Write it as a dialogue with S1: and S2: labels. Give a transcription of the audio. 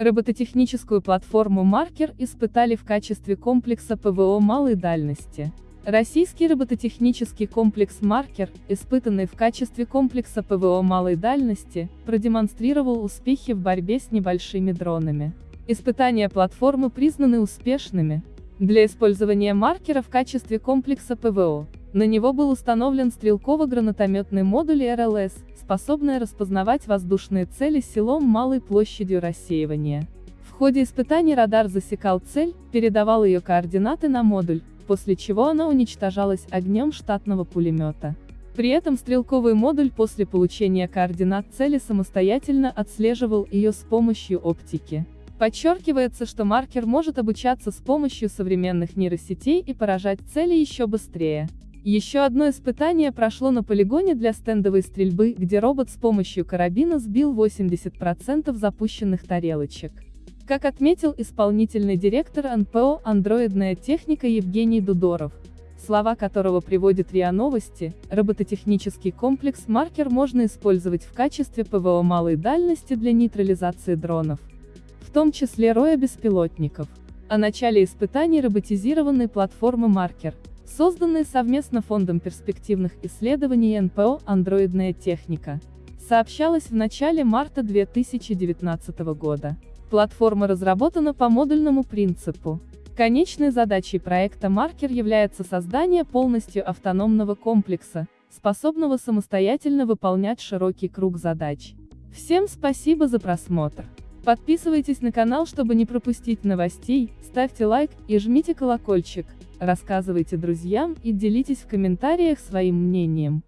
S1: Робототехническую платформу «Маркер» испытали в качестве комплекса ПВО малой дальности. Российский робототехнический комплекс «Маркер», испытанный в качестве комплекса ПВО малой дальности, продемонстрировал успехи в борьбе с небольшими дронами. Испытания платформы признаны успешными. Для использования «Маркера» в качестве комплекса ПВО, на него был установлен стрелково-гранатометный модуль РЛС, способный распознавать воздушные цели силом малой площадью рассеивания. В ходе испытаний радар засекал цель, передавал ее координаты на модуль, после чего она уничтожалась огнем штатного пулемета. При этом стрелковый модуль после получения координат цели самостоятельно отслеживал ее с помощью оптики. Подчеркивается, что маркер может обучаться с помощью современных нейросетей и поражать цели еще быстрее. Еще одно испытание прошло на полигоне для стендовой стрельбы, где робот с помощью карабина сбил 80% запущенных тарелочек. Как отметил исполнительный директор НПО «Андроидная техника» Евгений Дудоров, слова которого приводит РИА Новости, робототехнический комплекс «Маркер» можно использовать в качестве ПВО малой дальности для нейтрализации дронов, в том числе роя беспилотников. О начале испытаний роботизированной платформы «Маркер» созданный совместно Фондом перспективных исследований НПО «Андроидная техника», сообщалось в начале марта 2019 года. Платформа разработана по модульному принципу. Конечной задачей проекта «Маркер» является создание полностью автономного комплекса, способного самостоятельно выполнять широкий круг задач. Всем спасибо за просмотр. Подписывайтесь на канал, чтобы не пропустить новостей, ставьте лайк и жмите колокольчик рассказывайте друзьям и делитесь в комментариях своим мнением.